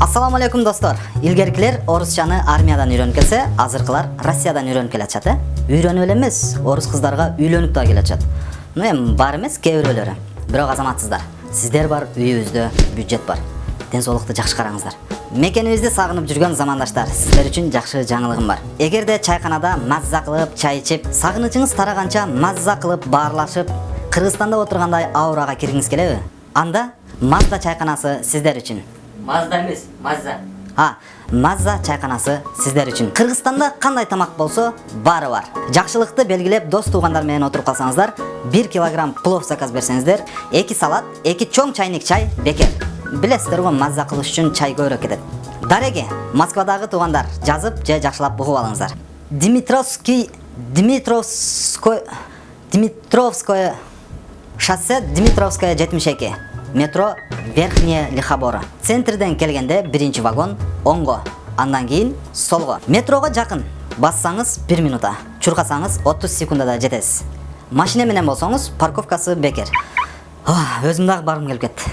Ассаламу алейкум достор. Илгеркилер орусчаны армиядан үйрөнүп келсе, азыркылар Россиядан үйрөнүп келатышат, э? Үйрөнүп эле эмес, орус кыздарга үйлөнүп да келатышат. Ну эми бар эмес, кээ бирөөлөрү. Бирок азаматсыздар, сиздер бар, үйүбүздө бюджет бар. Ден соолукту жакшы караңыздар. Мекенибизди сагынып жүргөн замандаштар, сиздер үчүн жакшы жаңылыгым бар. Эгерде чайканада мазза кылып, чай ичип, сагынычыңыз тараганча мазза кылып баарлашып, Кыргызстанда отургандай аурага киргиңиз келеби? Анда Мазда чайканасы сиздер үчүн. Мазда эмес, мазза. А, Мазза чайканасы сиздер үчүн. Кыргызстанда кандай тамак болсо, баары бар. Жакшылыкты белгилеп, дос туугандар менен отуруп калсаңыздар, 1 килограмм плов заказ берсеңиздер, 2 салат, 2 чоң чайник чай бекер. Билесиздер го мазза кылыш үчүн чай көбүрөөк кетет. Дареги, Москвадагы туугандар, жазып же жакшылап угуп алыңыздар. Димитровский Димитровской Димитровское шоссе Димитровская 72 метро Верхняя Лихобора. Центрден келгенде биринчи вагон оңго, андан кийин солго. Метрого жакын. Бассаңыз 1 минута, чуркасаңыз 30 секундада жетесиз. Машина менен болсоңуз парковкасы бекер. Өзүм дагы баргым келип кетти.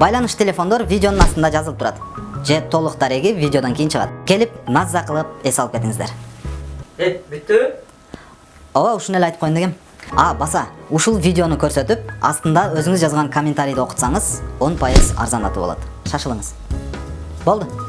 Байланыш телефондор видеонун астында жазылып турат. Же толук дареги видеодон кийин чыгат. Келип мазза кылып эс алып кетиңиздер. Э, бүттүбү? Ооба, ушуну эле айтып коеюн дегем. А, баса, ушул видеону көрсөтүп, астында өзүңүз жазган комментарийди окутсаңыз, 10% арзандатуу болот. Шашылыңыз. Болду.